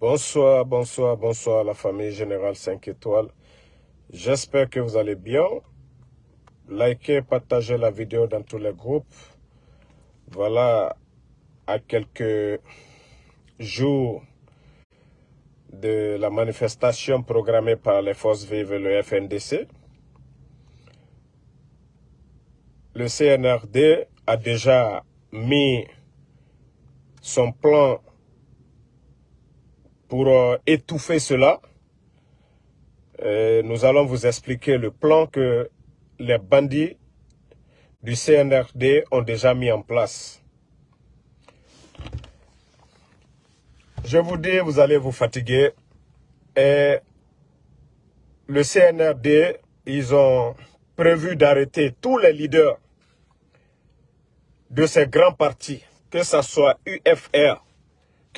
Bonsoir, bonsoir, bonsoir la famille Générale 5 étoiles. J'espère que vous allez bien. Likez, partagez la vidéo dans tous les groupes. Voilà, à quelques jours de la manifestation programmée par les forces vives et le FNDC, le CNRD a déjà mis son plan pour euh, étouffer cela, euh, nous allons vous expliquer le plan que les bandits du CNRD ont déjà mis en place. Je vous dis, vous allez vous fatiguer. Et le CNRD, ils ont prévu d'arrêter tous les leaders de ces grands partis, que ce soit UFR,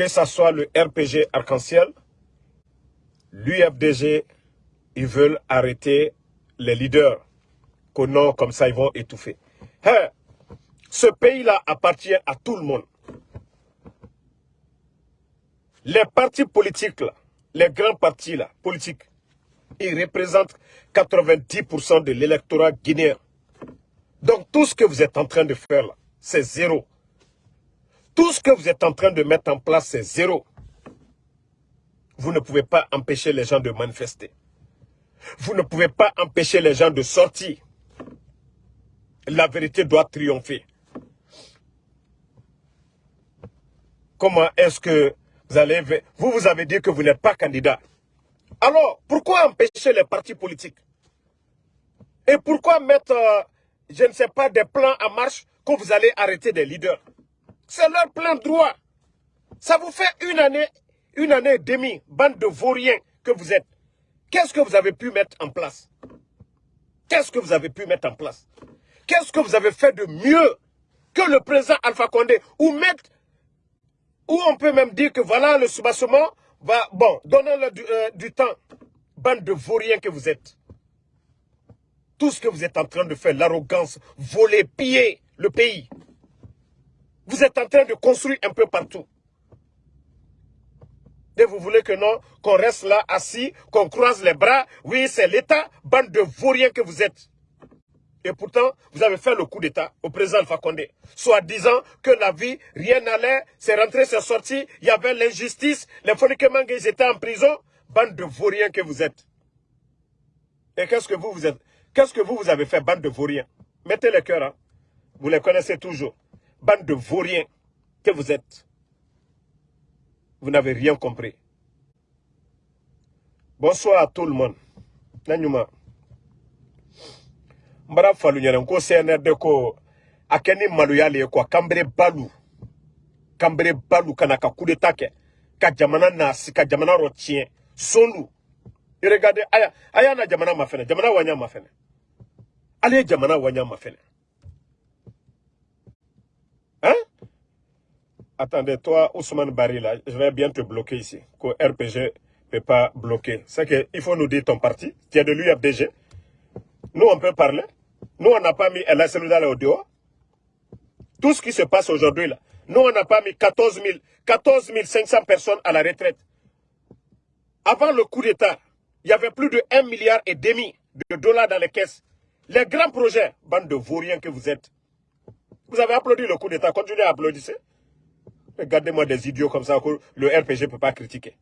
que ce soit le RPG Arc-en-Ciel, l'UFDG, ils veulent arrêter les leaders. Qu'au nom, comme ça, ils vont étouffer. Hein? ce pays-là appartient à tout le monde. Les partis politiques, là, les grands partis politiques, ils représentent 90% de l'électorat guinéen. Donc tout ce que vous êtes en train de faire là, c'est zéro. Tout ce que vous êtes en train de mettre en place, c'est zéro. Vous ne pouvez pas empêcher les gens de manifester. Vous ne pouvez pas empêcher les gens de sortir. La vérité doit triompher. Comment est-ce que vous allez... Vous, vous avez dit que vous n'êtes pas candidat. Alors, pourquoi empêcher les partis politiques? Et pourquoi mettre, euh, je ne sais pas, des plans en marche quand vous allez arrêter des leaders? C'est leur plein droit. Ça vous fait une année, une année et demie, bande de vauriens que vous êtes. Qu'est-ce que vous avez pu mettre en place? Qu'est-ce que vous avez pu mettre en place? Qu'est-ce que vous avez fait de mieux que le président Alpha Condé? Ou on peut même dire que voilà, le soubassement va, bon, donnez-le euh, du temps. Bande de vauriens que vous êtes. Tout ce que vous êtes en train de faire, l'arrogance, voler, piller le pays. Vous êtes en train de construire un peu partout. Et vous voulez que non, qu'on reste là assis, qu'on croise les bras. Oui, c'est l'État, bande de vauriens que vous êtes. Et pourtant, vous avez fait le coup d'État au président Alpha Condé. Soit disant que la vie, rien n'allait, c'est rentré, c'est sorti, il y avait l'injustice, les Fonikemang, ils étaient en prison. Bande de vauriens que vous êtes. Et qu'est-ce que vous, vous êtes? Qu'est-ce que vous, vous avez fait, bande de vauriens? Mettez le cœur, hein. Vous les connaissez toujours bande de vauriens que vous êtes. Vous n'avez rien compris. Bonsoir à tout le monde. Nanyuma. Mbara falu nyere ko CNRD ko akeni maluyale ko kambere balu. Kambere balu kana ka coup d'état ke ka jamana nasi ka jamana sonu. Regardez aya aya na jamana mafene jamana wanya mafene. Allez jamana wanya mafene. Hein Attendez, toi, Ousmane Barry, là, je vais bien te bloquer ici. Que RPG ne peut pas bloquer. C'est qu'il faut nous dire ton parti, qui est de l'UFDG. Nous, on peut parler. Nous, on n'a pas mis la cellule au dehors. Tout ce qui se passe aujourd'hui, là. Nous, on n'a pas mis 14, 000, 14 500 personnes à la retraite. Avant le coup d'État, il y avait plus de 1 milliard et demi de dollars dans les caisses. Les grands projets, bande de vauriens que vous êtes, vous avez applaudi le coup d'État, continuez à applaudir. Regardez-moi des idiots comme ça le RPG ne peut pas critiquer.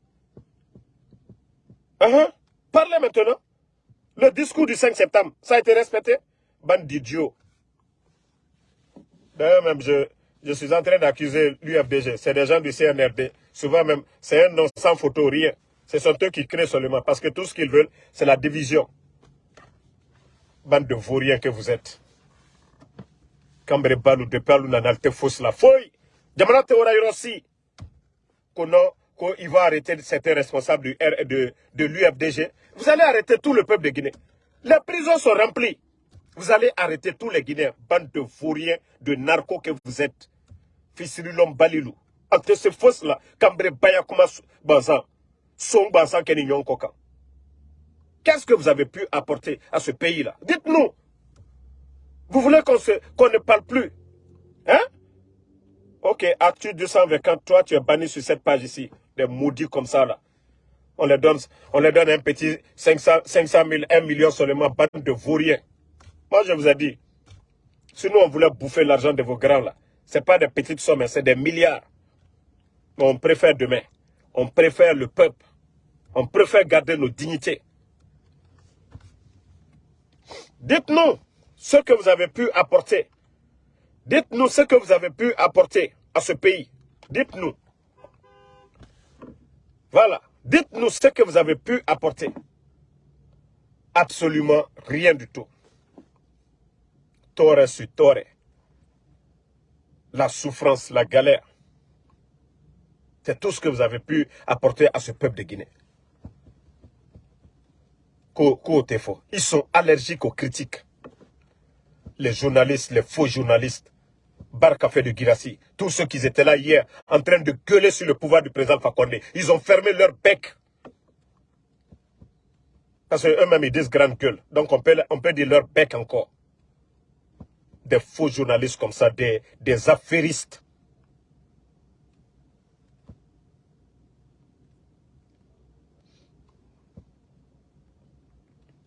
Uh-huh. Parlez maintenant. Le discours du 5 septembre, ça a été respecté? Bande d'idiots. D'ailleurs, même, je, je suis en train d'accuser l'UFDG. C'est des gens du CNRD. Souvent même, c'est un nom sans photo, rien. Ce sont eux qui créent seulement. Parce que tout ce qu'ils veulent, c'est la division. Bande de vauriens que vous êtes kambere balu de palu na nalte fausse la feuille jamana te ora yorosi kono ko il va arrêter certains responsables de l'UFDG vous allez arrêter tout le peuple de Guinée. Les prisons sont remplies. Vous allez arrêter tous les Guinéens. Bande de vauriens de narcos que vous êtes. Fisirilom Balilou. Entre ces fausses là kambere bayakuma banzan son banzan keni koka Qu'est-ce que vous avez pu apporter à ce pays-là? Dites-nous. Vous voulez qu'on ne parle plus Hein? Ok, Actu 220, toi tu es banni sur cette page ici. des maudits comme ça là. On les donne, on les donne un petit 500, 500 000, 1 million seulement, bande de vauriens. Moi, je vous ai dit, si nous, on voulait bouffer l'argent de vos grands là, ce n'est pas des petites sommes, c'est des milliards. Mais on préfère demain. On préfère le peuple. On préfère garder nos dignités. Dites-nous ce que vous avez pu apporter. Dites-nous ce que vous avez pu apporter à ce pays. Dites-nous. Voilà. Dites-nous ce que vous avez pu apporter. Absolument rien du tout. Tore sur tore. La souffrance, la galère. C'est tout ce que vous avez pu apporter à ce peuple de Guinée. Ils sont allergiques aux critiques. Les journalistes, les faux journalistes, Barcafé de Girassi, tous ceux qui étaient là hier en train de gueuler sur le pouvoir du président Fakonde, ils ont fermé leur bec. Parce qu'eux-mêmes, ils disent grande gueule. Donc, on peut, on dire leur bec encore. Des faux journalistes comme ça, des, des affairistes.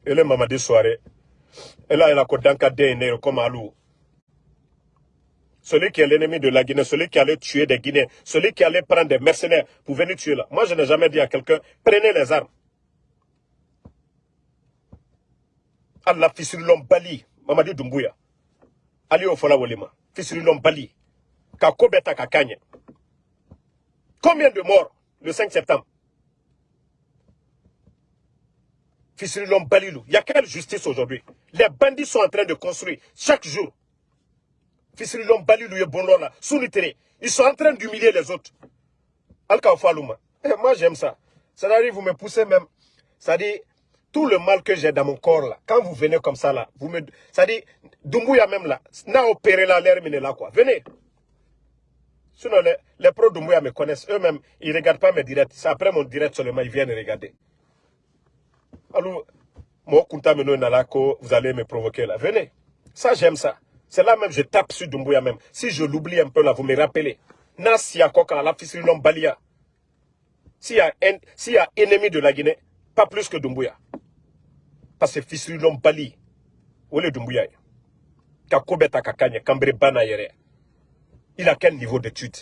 Et le Mamadi Soirée, et là, il a un comme Alou. Celui qui est l'ennemi de la Guinée, celui qui allait tuer des Guinéens, celui qui allait prendre des mercenaires pour venir tuer là. Moi, je n'ai jamais dit à quelqu'un, prenez les armes. Allah Fissilulom Bali, Mamadi Doumbouya. Ali Ofola Wolima, Fissilulom Bali, Kakobeta Kakanye. Combien de morts le 5 septembre? Fissilulom Balilou. Il y a quelle justice aujourd'hui? Les bandits sont en train de construire chaque jour Ils sont en train d'humilier les autres. Eh, moi j'aime ça. Ça arrive, vous me poussez même. Ça dit, tout le mal que j'ai dans mon corps là, quand vous venez comme ça là, vous me. Ça dit, Dumbuya même là, n'a opéré là, l'air là quoi. Venez. Sinon, les, pros Dumbuya me connaissent. Eux-mêmes, ils ne regardent pas mes directs. C'est après mon direct seulement, ils viennent regarder. Alors, moi, vous allez me provoquer là. Venez. Ça, j'aime ça. C'est là même, je tape sur Dumbuya même. Si je l'oublie un peu là, vous me rappelez. Nasia Koka, la Balia. S'il y, a ennemi de la Guinée, pas plus que Dumbuya. Parce que Fissilon Bali, où est Dumbuya? Kakobeta Kakanya, Kambre Il a quel niveau d'études?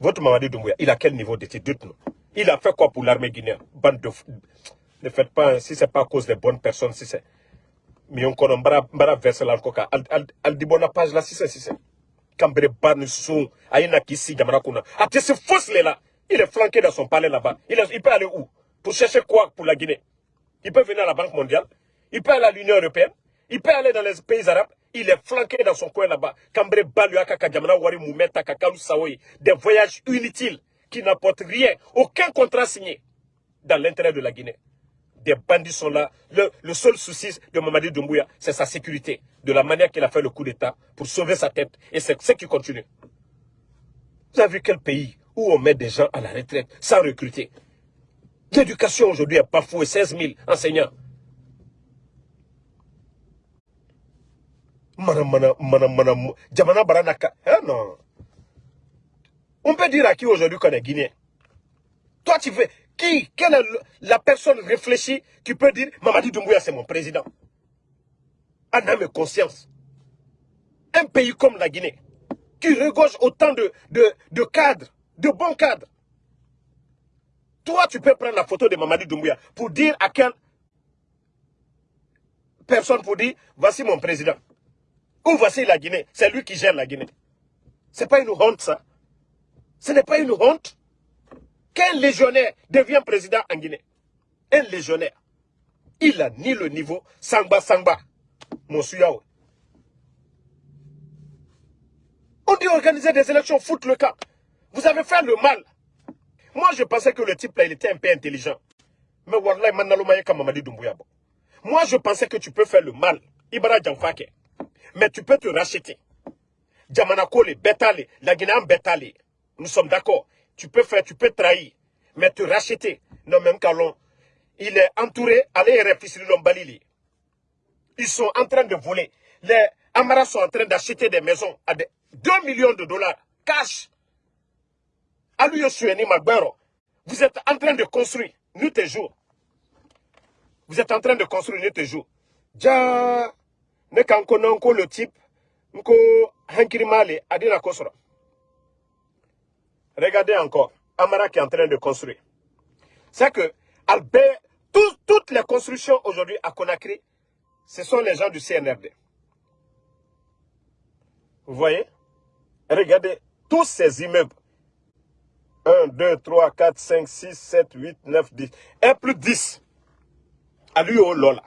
Votre Mamadi Dumbuya, il a quel niveau d'études? Dites-nous. Il a fait quoi pour l'armée guinéenne? Bande de... Ne faites pas, si ce n'est pas à cause des bonnes personnes, si c'est mi on kono mbara mbara verse la ko ka al, al, al di bona page la sise sise. Kambere ban sou ayena kisi jamana kuna. Ate se fausse là il est flanqué dans son palais là-bas. Il, il peut aller où? Pour chercher quoi? Pour la Guinée. Il peut venir à la Banque mondiale. Il peut aller à l'Union européenne. Il peut aller dans les pays arabes. Il est flanqué dans son coin là-bas. Kambere balu akaka wari mumeta kakalu des voyages inutiles qui n'apportent rien. Aucun contrat signé dans l'intérêt de la Guinée des bandits sont là. Le, seul souci de Mamadi Doumbouya, c'est sa sécurité. De la manière qu'il a fait le coup d'État pour sauver sa tête. Et c'est ce qui continue. Vous avez vu quel pays où on met des gens à la retraite sans recruter? L'éducation aujourd'hui est parfois 16 000 enseignants. Non. On peut dire à qui aujourd'hui qu'on est Guinéen. Toi, tu veux... Qui Quelle est la personne réfléchie qui peut dire Mamadi Doumbouya, c'est mon président? En âme et conscience. Un pays comme la Guinée, qui regorge autant de, de, cadres, de bons cadres. Toi, tu peux prendre la photo de Mamadi Doumbouya pour dire à quelle personne pour dire voici mon président. Ou voici la Guinée. C'est lui qui gère la Guinée. Ce n'est pas une honte, ça. Ce n'est pas une honte. Qu'un légionnaire devient président en Guinée. Un légionnaire. Il a ni le niveau Sangba Sangba. Mon On dit organiser des élections, foutre le camp. Vous avez fait le mal. Moi, je pensais que le type là, il était un peu intelligent. Mais Wallahi, Moi, je pensais que tu peux faire le mal. Ibara Djamfake. Mais tu peux te racheter. Djamanakole, Betale, la Guinée Betale. Nous sommes d'accord tu peux faire, tu peux trahir, mais te racheter. Non, même Kalon, il est entouré, allez Balili. Ils sont en train de voler. Les Amaras sont en train d'acheter des maisons à 2 millions de dollars, cash. Vous êtes en train de construire, nuit et jour. Vous êtes en train de construire nuit et jour. Ja, ne le type, nko hankiri male, adina kosra. Regardez encore, Amara qui est en train de construire. C'est que Albert, toutes les constructions aujourd'hui à Conakry, ce sont les gens du CNRD. Vous voyez? Regardez tous ces immeubles. 1, 2, 3, 4, 5, 6, 7, 8, 9, 10. Et plus 10. À lui, oh Lola.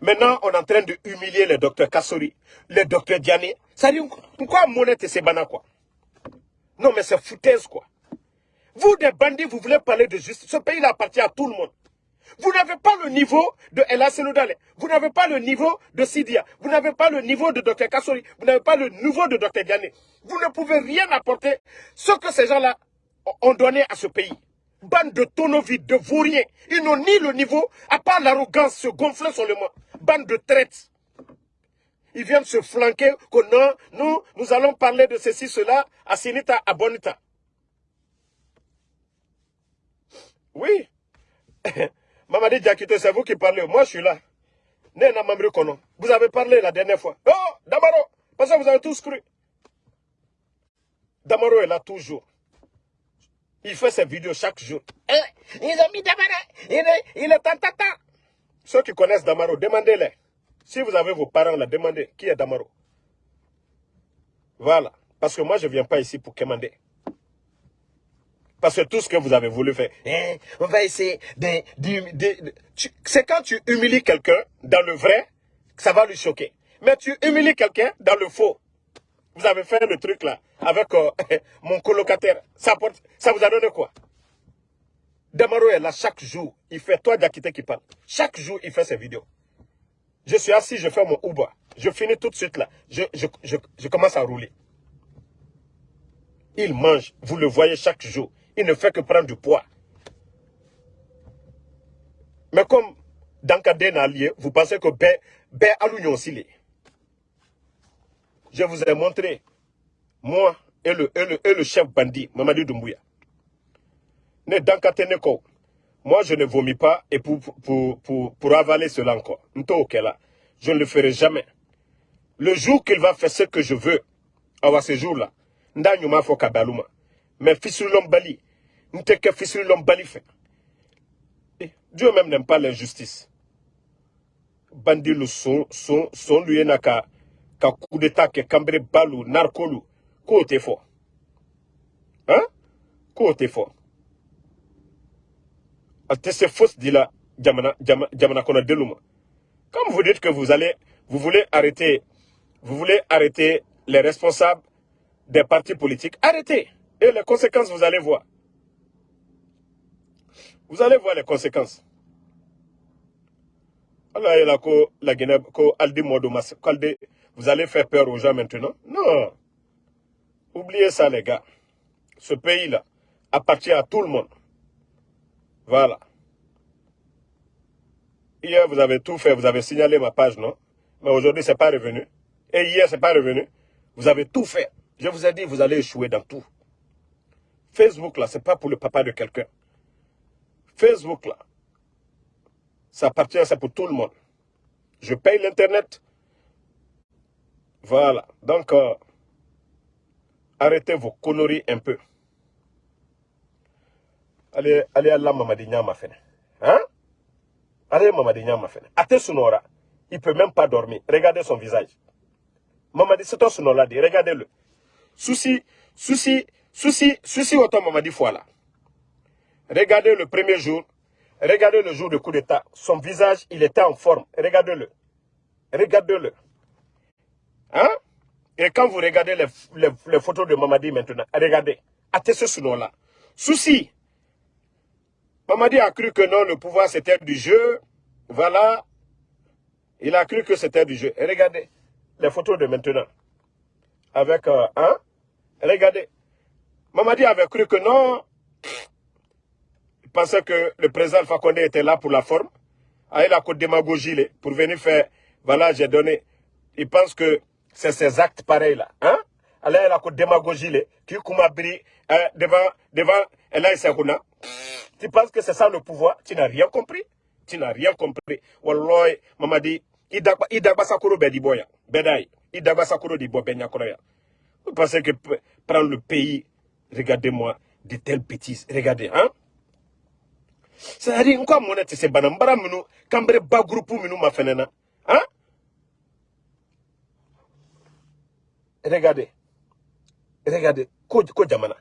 Maintenant, on est en train de humilier le docteur Kassori, le docteur Diané. Ça pourquoi monnaie c'est quoi? Non, mais c'est foutaise, quoi. Vous, des bandits, vous voulez parler de justice. Ce pays appartient à tout le monde. Vous n'avez pas le niveau de Ella Senoudale. Vous n'avez pas le niveau de Sidia. Vous n'avez pas le niveau de Dr Kassori. Vous n'avez pas le niveau de Dr Diané. Vous ne pouvez rien apporter ce que ces gens-là ont donné à ce pays. Bande de tonovides, de vauriens. Ils n'ont ni le niveau, à part l'arrogance, se gonfler sur le monde. Bande de traites. Ils viennent se flanquer que non, nous, nous allons parler de ceci, cela, à Sinita, à Bonita. Oui. Mamadi Diakité, c'est vous qui parlez. Moi, je suis là. Vous avez parlé la dernière fois. Oh, Damaro, parce que vous avez tous cru. Damaro est là toujours. Il fait ses vidéos chaque jour. Eh, ils ont mis Damaro. Il est, il est tata. Ceux qui connaissent Damaro, demandez-les. Si vous avez vos parents là, demandez qui est Damaro. Voilà. Parce que moi, je ne viens pas ici pour commander. Parce que tout ce que vous avez voulu faire, hein, on va essayer de... c'est quand tu humilies quelqu'un dans le vrai, ça va lui choquer. Mais tu humilies quelqu'un dans le faux. Vous avez fait le truc là, avec euh, mon colocataire. Ça, vous a donné quoi? Damaro est là chaque jour. Il fait toi Diakité qui parle. Chaque jour, il fait ses vidéos. Je suis assis, je fais mon Uber. Je finis tout de suite là. Je, commence à rouler. Il mange. Vous le voyez chaque jour il ne fait que prendre du poids. Mais comme dans le allié, vous pensez que Ben, ben aussi Je vous ai montré, moi et le, et le, et le chef bandit, Mamadou Doumbouya. Ne dans moi je ne vomis pas et pour, pour, pour, pour avaler cela encore. Je ne le ferai jamais. Le jour qu'il va faire ce que je veux, à ce jour-là, mais fils Bali, Nteke fils Bali fait. Eh, Dieu même n'aime pas l'injustice. Bandi le son, son, son lui n'a qu'à coup d'état que cambré balou, narcolu, côté fort. Hein? Côté fort. C'est fausse dit là, Djamana, Djamana Kona Deluma. Comme vous dites que vous allez, vous voulez arrêter, vous voulez arrêter les responsables des partis politiques, arrêtez. Et les conséquences, vous allez voir. Vous allez voir les conséquences. Vous allez faire peur aux gens maintenant? Non. Oubliez ça, les gars. Ce pays-là appartient à tout le monde. Voilà. Hier, vous avez tout fait, vous avez signalé ma page, non? Mais aujourd'hui, ce n'est pas revenu. Et hier, ce n'est pas revenu. Vous avez tout fait. Je vous ai dit, vous allez échouer dans tout. Facebook, là, ce n'est pas pour le papa de quelqu'un. Facebook, là, ça appartient, c'est pour tout le monde. Je paye l'Internet. Voilà. Donc, euh, arrêtez vos conneries un peu. Allez, allez à la Mamadi Nyama Hein? Allez, Mamadi Nyama Fene. Ate Sunora, il peut même pas dormir. Regardez son visage. Mamadi, c'est ton Sunora, regardez-le. Souci, souci, souci, souci, autant Mamadi là. Regardez le premier jour. Regardez le jour du coup d'état. Son visage, il était en forme. Regardez-le. Regardez-le. Hein? Et quand vous regardez les, photos de Mamadi maintenant, regardez. Attestez ce nom-là. Souci. Mamadi a cru que non, le pouvoir c'était du jeu. Voilà. Il a cru que c'était du jeu. Et regardez les photos de maintenant. Avec, un. Euh, hein? Regardez. Mamadi avait cru que non, pensait que le président Alpha était là pour la forme. Ah, il a côté démagogie pour venir faire, voilà, j'ai donné. Il pense que c'est ces actes pareils là. Hein? ala la ko démagogie le qui kuma biri euh, devant devant Elaï Sekouna tu penses que c'est ça le pouvoir? Tu n'as rien compris? Tu n'as rien compris. Wallahi mamadi idagba idagba sakoro be di boya bedai idagba sakoro di bo benya ya vous pensez que prendre le pays regardez-moi de telles bêtises regardez hein? C'est-à-dire nko amona te se bana mbara minu kambere ba groupe minu ma fenena hein? Regardez. Regardez. Ko jamana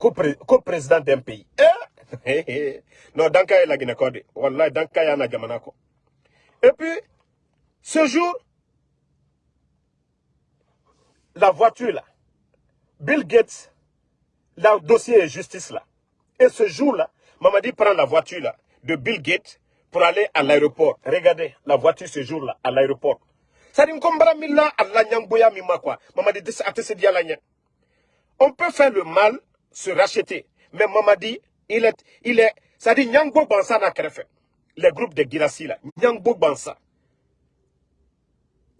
hein ko, pré, ko président d'un pays. Eh? Non danka la Guinée Code wallahi danka jamana ko et puis ce jour la voiture là Bill Gates le dossier est justice là. Et ce jour là Mamadi prend la voiture là de Bill Gates pour aller à l'aéroport. Regardez la voiture ce jour là à l'aéroport. On peut faire le mal, se racheter. Mais Mamadi, il est, il est, ça dit Nyangbo Bansa n'a fait. Les groupes de Girassi là, Nyangbo Bansa.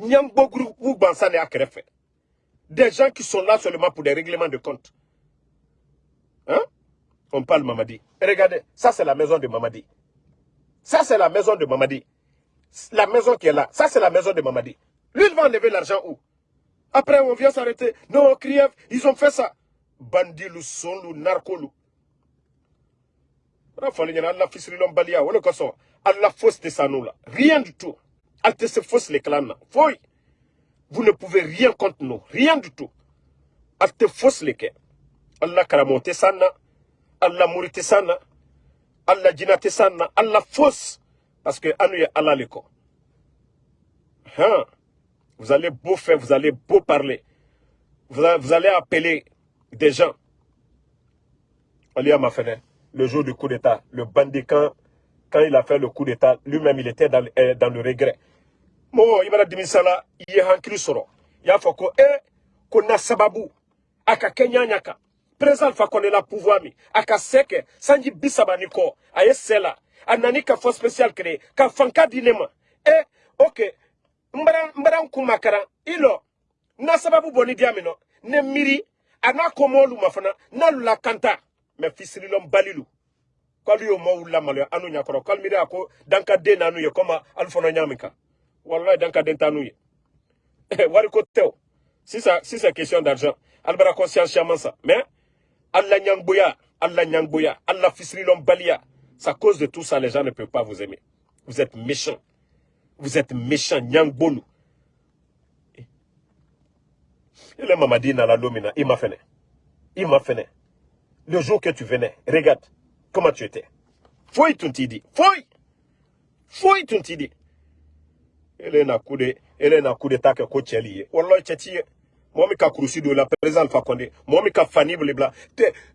Nyangbo groupe Bansa n'a. Des gens qui sont là seulement pour des règlements de compte. Hein? On parle Mamadi. regardez, ça c'est la maison de Mamadi. Ça c'est la maison de Mamadi la maison qui est là, ça c'est la maison de Mamadi. Lui, il va enlever l'argent où? Après, on vient s'arrêter. Non, Kriev, ils ont fait ça. Bandi, le son, le narco, le. Allah fausse de ça nous là. Rien du tout. Allah se fausse les clans là. Vous ne pouvez rien contre nous. Rien du tout. Fausse les quais. Allah karamonte sana. Allah mourite sana. Allah jinate sana. Allah fausse. Parce que Anou Allah leko. Hein? Vous allez beau faire, vous allez beau parler. Vous, allez appeler des gens. Ali fenêtre, le jour du coup d'État, le bandit, quand, il a fait le coup d'État, lui-même, il était dans, euh, le regret. Mo, il m'a dit, ça soro. Il a eh, qu'on sababu, aka kenya. Président Alpha est la pouvoir aka seke, sanji bisabaniko, aye sela, anani ka force spéciale créé ka fanka dinema eh ok mbara mbara kumakara ilo na sababu boni diamino ne miri ana komolu mafana na la kanta me fisirilom balilu. Kwalu yo mo wula malo anu nyakoro kwal miri ako danka de nanu ye koma alfono nyamika wallahi danka den tanu ye. Wari ko tew si ça si c'est question d'argent. Albara conscience chamansa mais alla nyangboya alla nyangboya alla fisirilom balia c'est à cause de tout ça, les gens ne peuvent pas vous aimer. Vous êtes méchants. Vous êtes méchants, Nyang Il est Mamadi dans la domina, il m'a fait. Il m'a fait. Le jour que tu venais, regarde comment tu étais. Foi ton tidi. Foi. Foi ton tidi. Elle est na coup de, est na coup d'état que coach lié. Wallah, tchati. Moi, mi ka kourousi de la président Alpha Condé. Moi, mi ka Fanny Blibla.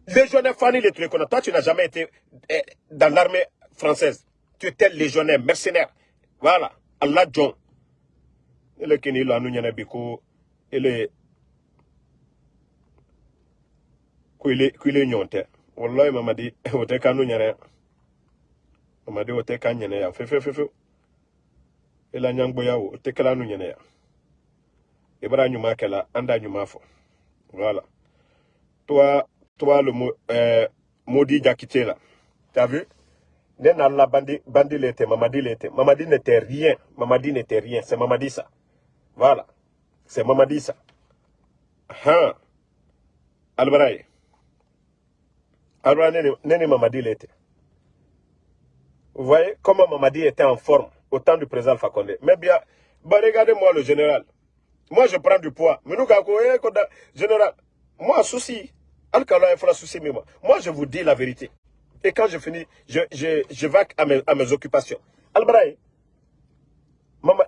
Légionnaire Fanny le truc. Toi, tu n'as jamais été eh, dans l'armée française. Tu étais légionnaire, mercenaire. Voilà. Allah John. Et le Kini, là, nous, y biko. Et le. Kuile, nyonte. Wallahi, mama di, ote ka nous, nyane. Mama di, ote ka nyane ya. Fe, fe, fe, fe. Et la nyangbo ya, ote ka la nous, nyane ya. Ibra nyuma kela, anda nyuma fo. Voilà. Toi, toi, le euh, maudit Jakité là. T'as vu? la bandi, bandi l'était, Mamadi l'était. Mamadi n'était rien. Mamadi n'était rien. C'est Mamadi ça. Voilà. C'est Mamadi ça. Hein? Albraï. Albraï, n'est Mamadi l'était. Vous voyez comment Mamadi était en forme au temps du président Fakonde. Mais bien, bah regardez-moi le général. Moi, je prends du poids. Mais nous, eh, général, moi, souci. Moi, je vous dis la vérité. Et quand je finis, je, je, je vais à mes, à mes occupations. Albraï,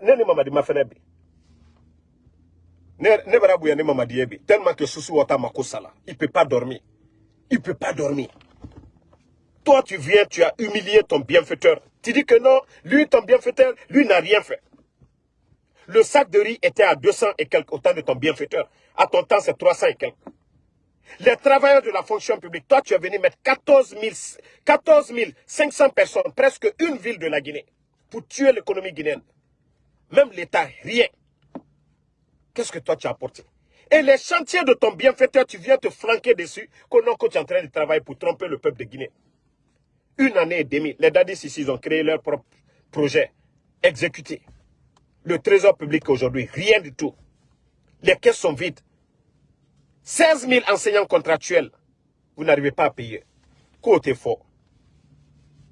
nene mamadi. Ne ne mamadi ebi. Tellement que souci wata makosala. Il peut pas dormir. Il peut pas dormir. Toi, tu viens, tu as humilié ton bienfaiteur. Tu dis que non, lui, ton bienfaiteur, lui n'a rien fait. Le sac de riz était à 200 et quelques, autant de ton bienfaiteur. À ton temps, c'est 300 et quelques. Les travailleurs de la fonction publique, toi, tu es venu mettre 14, 14 500 personnes, presque une ville de la Guinée, pour tuer l'économie guinéenne. Même l'État, rien. Qu'est-ce que toi, tu as apporté? Et les chantiers de ton bienfaiteur, tu viens te flanquer dessus, que non, que tu es en train de travailler pour tromper le peuple de Guinée. Une année et demie, les dadis ici, ils ont créé leur propre projet, exécuté. Le trésor public aujourd'hui, rien du tout. Les caisses sont vides. 16 000 enseignants contractuels, vous n'arrivez pas à payer. Côté fort.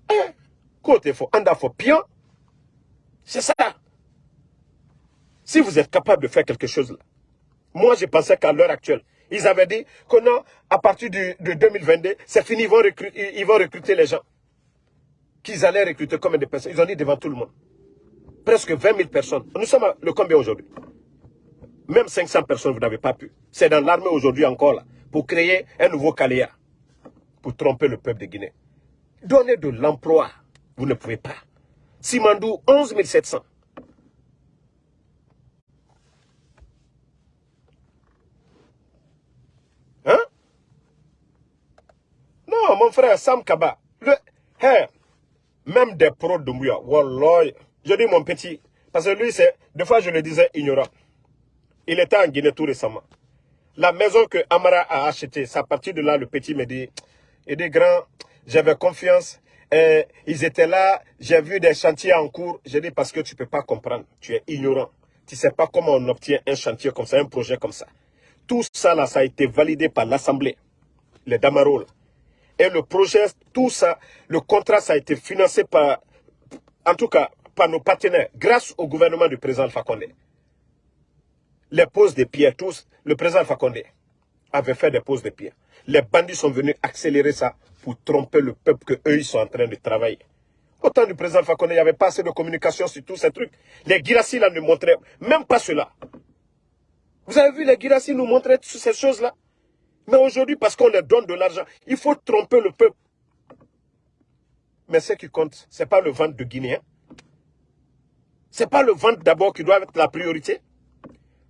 Hein? Côté fort. Anda. Pion. C'est ça. Si vous êtes capable de faire quelque chose là, moi je pensais qu'à l'heure actuelle, ils avaient dit que non, à partir de 2022, c'est fini, ils vont, recruter, ils vont recruter les gens. Qu'ils allaient recruter combien de personnes Ils ont dit devant tout le monde. Presque 20 000 personnes. Nous sommes à le combien aujourd'hui? Même 500 personnes, vous n'avez pas pu. C'est dans l'armée aujourd'hui encore là, pour créer un nouveau Caléa, pour tromper le peuple de Guinée. Donner de l'emploi, vous ne pouvez pas. Simandou, 11 700. Non, mon frère Sam Kaba, le, même des pros de Mouya, Wallah, je dis mon petit, parce que lui, c'est, des fois je le disais ignorant. Il était en Guinée tout récemment. La maison que Amara a achetée, c'est à partir de là, le petit me dit, il dit, grand, j'avais confiance, ils étaient là, j'ai vu des chantiers en cours. J'ai dit, parce que tu ne peux pas comprendre, tu es ignorant. Tu ne sais pas comment on obtient un chantier comme ça, un projet comme ça. Tout ça, là, ça a été validé par l'Assemblée, les Damaro. Et le projet, tout ça, le contrat, ça a été financé par, en tout cas, par nos partenaires, grâce au gouvernement du président Condé. Les poses de pierres, tous, le président Condé avait fait des poses de pierres. Les bandits sont venus accélérer ça pour tromper le peuple qu'eux, ils sont en train de travailler. Au temps du président Condé, il n'y avait pas assez de communication sur tous ces trucs. Les Girassi, là, ne montraient même pas cela. Vous avez vu, les Girassi nous montrer toutes ces choses-là. Mais aujourd'hui, parce qu'on leur donne de l'argent, il faut tromper le peuple. Mais ce qui compte, ce n'est pas le ventre de Guinéen. Ce n'est pas le ventre d'abord qui doit être la priorité.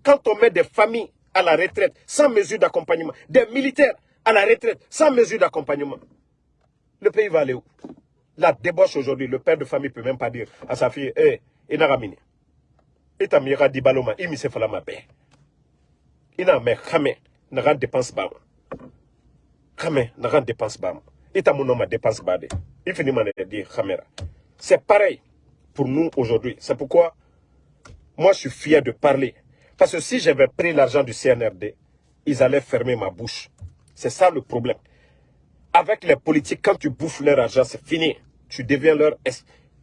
Quand on met des familles à la retraite sans mesure d'accompagnement, des militaires à la retraite sans mesure d'accompagnement, le pays va aller où? La débauche aujourd'hui, le père de famille ne peut même pas dire à sa fille, hé, il n'a ramini. Il t'a mis à Dibaloma, il m'a fait la paix ina me xame na dépense na dépense ba ita mon ma dépense de xamera c'est pareil pour nous aujourd'hui. C'est pourquoi moi je suis fier de parler. Parce que si j'avais pris l'argent du CNRD ils allaient fermer ma bouche. C'est ça le problème. Avec les politiques quand tu bouffes leur argent c'est fini. Tu deviens leur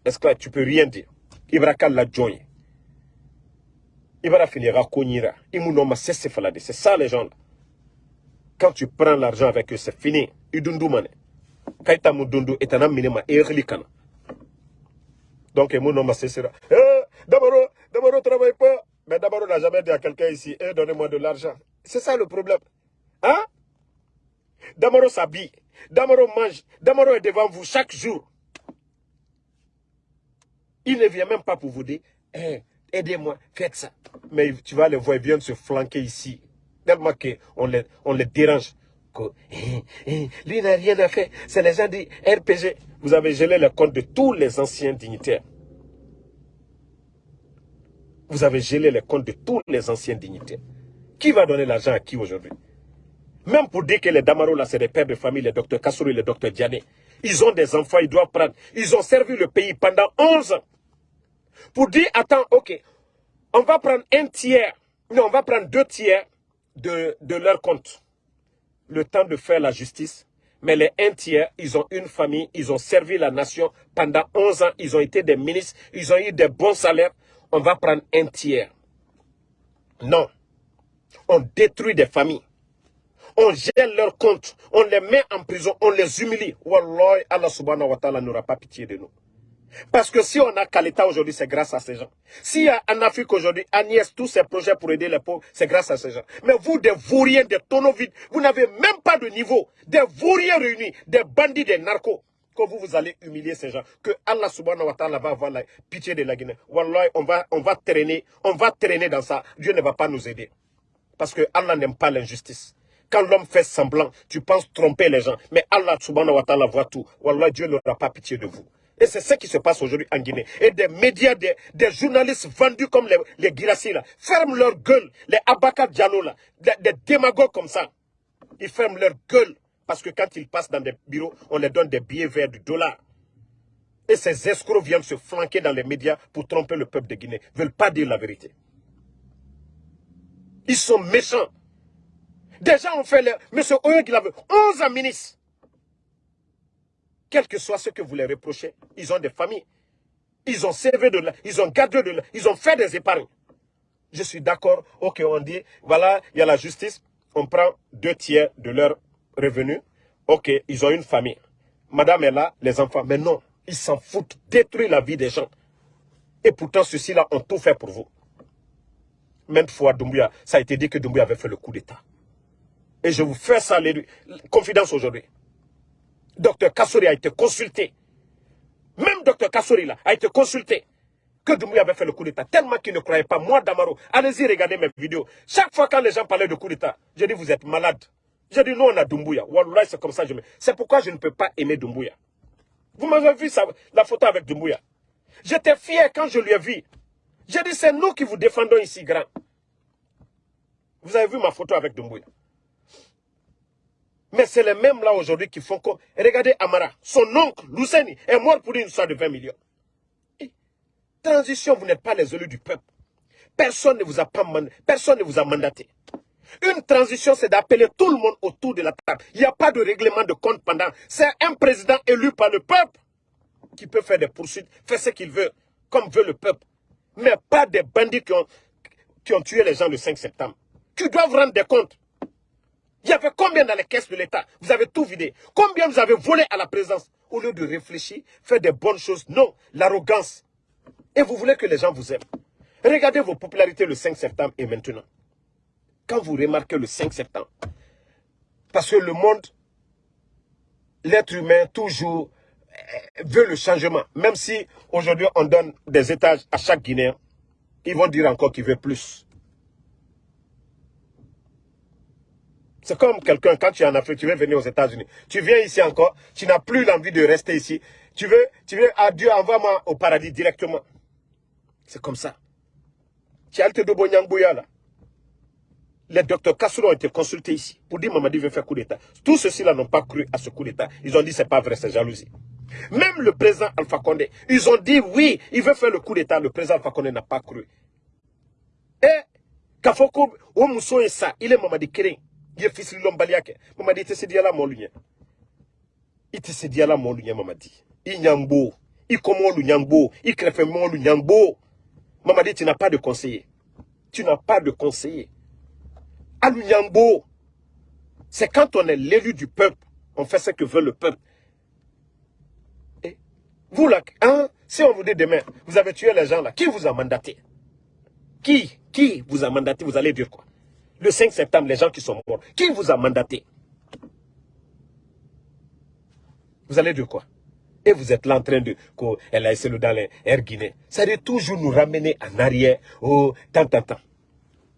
esclave. Tu peux rien dire. Ibraka la joint il va finir à Konyira. C'est ça les gens. Quand tu prends l'argent avec eux, c'est fini. Idundumane. Kaita mudundu etana minema erlikana. Donc, mon nom c'est ça. Eh, d'abord, travaille pas. Mais d'abord, on n'a jamais dit à quelqu'un ici, eh, donnez-moi de l'argent. C'est ça le problème. Hein? D'abord, s'habille. D'abord, mange. D'abord, est devant vous chaque jour. Il ne vient même pas pour vous dire, eh, aidez-moi, faites ça. Mais tu vas les voir, ils viennent se flanquer ici. Tellement qu'on les, on les dérange. Que, eh, eh, lui n'a rien à faire. C'est les gens du RPG. Vous avez gelé le compte de tous les anciens dignitaires. Vous avez gelé les comptes de tous les anciens dignitaires. Qui va donner l'argent à qui aujourd'hui? Même pour dire que les Damaro, là, c'est des pères de famille, les docteurs Kassourou et les docteurs Diané. Ils ont des enfants, ils doivent prendre. Ils ont servi le pays pendant 11 ans pour dire, attends, ok, on va prendre un tiers, non, on va prendre deux tiers de, leur compte. Le temps de faire la justice. Mais les un tiers, ils ont une famille, ils ont servi la nation pendant 11 ans, ils ont été des ministres, ils ont eu des bons salaires. On va prendre un tiers. Non. On détruit des familles. On gèle leurs comptes. On les met en prison. On les humilie. Wallah, Allah subhanahu wa ta'ala n'aura pas pitié de nous. Parce que si on a Kalita aujourd'hui, c'est grâce à ces gens. S'il y a en Afrique aujourd'hui, Agnès, tous ces projets pour aider les pauvres, c'est grâce à ces gens. Mais vous, des vauriens, des tonneaux vides, vous n'avez même pas de niveau. Des vauriens réunis, des bandits, des narcos. Que vous, vous allez humilier ces gens. Que Allah subhanahu wa ta'ala va avoir la pitié de la Guinée. Wallah, on va, on va traîner, on va traîner dans ça. Dieu ne va pas nous aider. Parce que Allah n'aime pas l'injustice. Quand l'homme fait semblant, tu penses tromper les gens. Mais Allah subhanahu wa ta'ala voit tout. Wallah, Dieu n'aura pas pitié de vous. Et c'est ce qui se passe aujourd'hui en Guinée. Et des médias, des, journalistes vendus comme les, les Girassi, là, ferment leur gueule. Les Abaka Diallo, là, des, démagogues comme ça. Ils ferment leur gueule. Parce que quand ils passent dans des bureaux, on leur donne des billets verts du dollar. Et ces escrocs viennent se flanquer dans les médias pour tromper le peuple de Guinée. Ils ne veulent pas dire la vérité. Ils sont méchants. Déjà, on fait... Le... Monsieur Oyo, il avait 11 ans ministre. Quel que soit ce que vous les reprochez, ils ont des familles. Ils ont servi de là, ils ont gardé de là, ils ont fait des épargnes. Je suis d'accord, ok, on dit, voilà, il y a la justice, on prend deux tiers de leurs revenus. Ok, ils ont une famille. Madame est là, les enfants, mais non, ils s'en foutent, détruire la vie des gens. Et pourtant, ceux-ci-là ont tout fait pour vous. Même fois, Doumbouya, ça a été dit que Doumbouya avait fait le coup d'État. Et je vous fais ça, les, confidence aujourd'hui. Docteur Kassori a été consulté. Même docteur Kassori là, a été consulté. Que Doumbouya avait fait le coup d'État. Tellement qu'il ne croyait pas. Moi, Damaro, allez-y regarder mes vidéos. Chaque fois quand les gens parlaient de coup d'État, j'ai dit vous êtes malade. J'ai dit non, on a Doumbouya. Wallah, c'est comme ça. C'est pourquoi je ne peux pas aimer Doumbouya. Vous m'avez vu la photo avec Doumbouya. J'étais fier quand je lui ai vu. J'ai dit c'est nous qui vous défendons ici, grand. Vous avez vu ma photo avec Doumbouya. Mais c'est les mêmes là aujourd'hui qui font comme... Regardez Amara, son oncle, Luceni, est mort pour une histoire de 20 millions. transition, vous n'êtes pas les élus du peuple. Personne ne vous a pas personne ne vous a mandaté. Une transition, c'est d'appeler tout le monde autour de la table. Il n'y a pas de règlement de compte pendant. C'est un président élu par le peuple qui peut faire des poursuites, faire ce qu'il veut, comme veut le peuple. Mais pas des bandits qui ont, qui ont tué les gens le 5 septembre. Qui doivent rendre des comptes. Il y avait combien dans les caisses de l'État? Vous avez tout vidé. Combien vous avez volé à la présence? Au lieu de réfléchir, faire des bonnes choses. Non, l'arrogance. Et vous voulez que les gens vous aiment. Regardez vos popularités le 5 septembre et maintenant. Quand vous remarquez le 5 septembre, parce que le monde, l'être humain, toujours euh, veut le changement. Même si aujourd'hui on donne des étages à chaque Guinéen, ils vont dire encore qu'ils veulent plus. C'est comme quelqu'un, quand tu es en Afrique, tu veux venir aux États-Unis. Tu viens ici encore, tu n'as plus l'envie de rester ici. Tu veux, tu veux, à Dieu, envoie-moi au paradis directement. C'est comme ça. Tu as le là. Les docteurs Kassouro ont été consultés ici pour dire Mamadi veut faire coup d'État. Tous ceux-ci-là n'ont pas cru à ce coup d'État. Ils ont dit c'est pas vrai, c'est jalousie. Même le président Alpha Condé, ils ont dit oui, il veut faire le coup d'État. Le président Alpha Condé n'a pas cru. Et, Kafoko, et ça, il est Mamadi Kering ye fisili lombali yake mamadi ite se diala molu nye ite se diala molu nye mamadi i nyambo i i krefe molu nyambo mamadi tu n'as pas de conseiller. Tu n'as pas de conseiller. Alu nyambo c'est quand on est l'élu du peuple on fait ce que veut le peuple. Et vous là hein, si on vous dit demain vous avez tué les gens là qui vous a mandaté? Qui qui vous a mandaté? Vous allez dire quoi? Le 5 septembre, les gens qui sont morts, qui vous a mandaté? Vous allez dire quoi? Et vous êtes là en train de... Elle a essayé dans les Air Guinée. Ça veut toujours nous ramener en arrière. Oh, tant, tant, tant.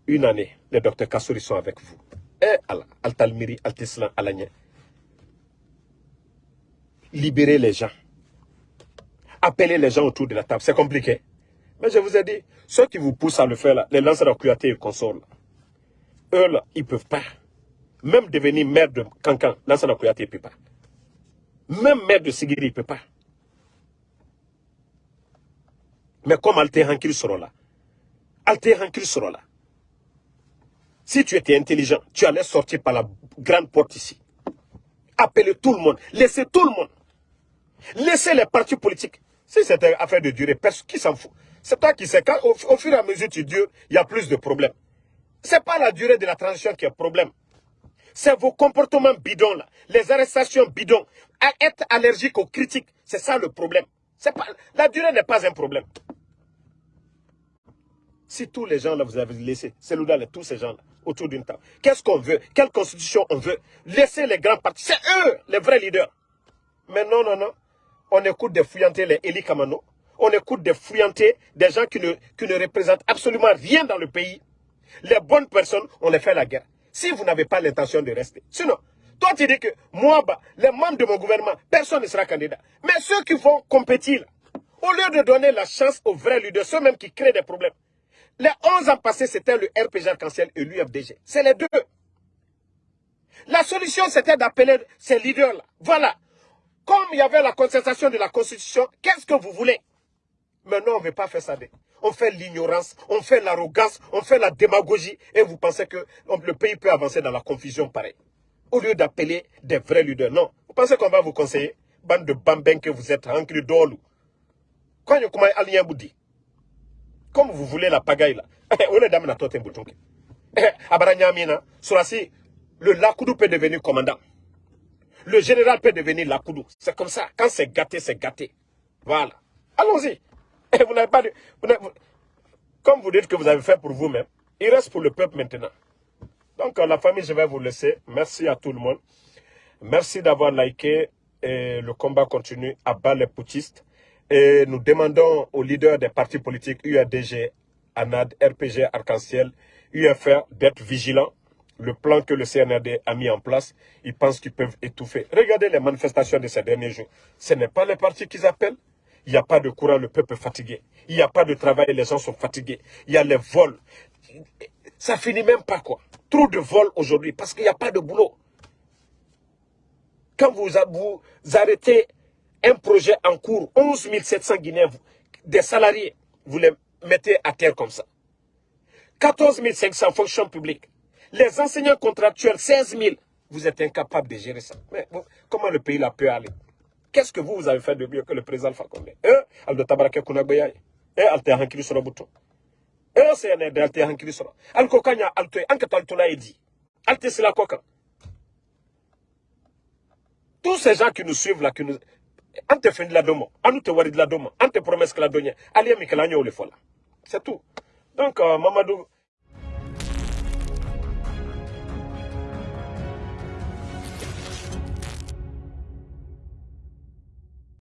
Une année, les docteurs Kassouri sont avec vous. Eh, Altalmiri, Altislan, Alanya. Libérez les gens. Appelez les gens autour de la table. C'est compliqué. Mais je vous ai dit, ceux qui vous poussent à le faire, les lanceurs de Kouyaté et consorts, eux, là, ils ne peuvent pas. Même devenir maire de Cancan, Lansana Kouyaté ne peut pas. Même maire de Sigiri, il ne peut pas. Mais comme Alte Hankil sera là, Alte Hankil sera là. Si tu étais intelligent, tu allais sortir par la grande porte ici. Appelez tout le monde. Laissez tout le monde. Laissez les partis politiques. Si c'était affaire de durer, qui s'en fout C'est toi qui sais. Quand, au, au, fur et à mesure tu dures, il y a plus de problèmes. Ce n'est pas la durée de la transition qui est problème. C'est vos comportements bidons là, les arrestations bidons, être allergique aux critiques, c'est ça le problème. Pas, la durée n'est pas un problème. Si tous les gens là vous avez laissé, c'est là, tous ces gens là, autour d'une table, qu'est-ce qu'on veut? Quelle constitution on veut? Laisser les grands partis, c'est eux les vrais leaders. Mais non, non, non, on écoute des fouillantés, les Eli Kamano, on écoute des fouillantés, des gens qui ne, qui ne représentent absolument rien dans le pays, les bonnes personnes, on les fait la guerre. Si vous n'avez pas l'intention de rester. Sinon, Toi, tu dis que moi, bah, les membres de mon gouvernement, personne ne sera candidat. Mais ceux qui vont compétir, au lieu de donner la chance aux vrais leaders, ceux même qui créent des problèmes. Les 11 ans passés, c'était le RPG arc-en-ciel et l'UFDG. C'est les deux. La solution, c'était d'appeler ces leaders-là. Voilà. Comme il y avait la concertation de la Constitution, qu'est-ce que vous voulez? Maintenant, on ne veut pas faire ça. On fait l'ignorance, on fait l'arrogance, on fait la démagogie et vous pensez que le pays peut avancer dans la confusion pareil. Au lieu d'appeler des vrais leaders. Non. Vous pensez qu'on va vous conseiller? Bande de bambins que vous êtes, remplis d'olu. Quand vous dit Comme vous voulez la pagaille là. On est dans la tote Abaranyamina, Surasi, le Lakoudou peut devenir commandant. Le général peut devenir Lakoudou. C'est comme ça. Quand c'est gâté, c'est gâté. Voilà. Allons-y. Vous n'avez pas comme vous dites que vous avez fait pour vous-même, il reste pour le peuple maintenant. Donc, la famille, je vais vous laisser. Merci à tout le monde. Merci d'avoir liké. Et le combat continue à bas les poutistes. Et nous demandons aux leaders des partis politiques UADG, ANAD, RPG, Arc-en-Ciel, UFR d'être vigilants. Le plan que le CNRD a mis en place, ils pensent qu'ils peuvent étouffer. Regardez les manifestations de ces derniers jours. Ce n'est pas les partis qu'ils appellent. Il n'y a pas de courant, le peuple est fatigué. Il n'y a pas de travail, les gens sont fatigués. Il y a les vols. Ça finit même pas quoi. Trop de vols aujourd'hui parce qu'il n'y a pas de boulot. Quand vous, arrêtez un projet en cours, 11 700 Guinéens, des salariés, vous les mettez à terre comme ça. 14 500 fonctions publiques. Les enseignants contractuels, 16 000. Vous êtes incapable de gérer ça. Mais comment le pays là peut aller? Qu'est-ce que vous, vous avez fait de mieux que le président Alpha Condé? Eh, Aldo Tabarake Kunagbeyaye. Eh, Alte Hankili Soro Bouton. Eh, CNRD Alte Hankili Soro. Alko Kanya Alte, Anke Altona Edi. Alte Sila Koka. Tous ces gens qui nous suivent là, qui nous... Ante fendi la domo, anu te wari de la domo, ante promesse que la donne, allez Mikelanyo le fola. C'est tout. Donc, euh, Mamadou,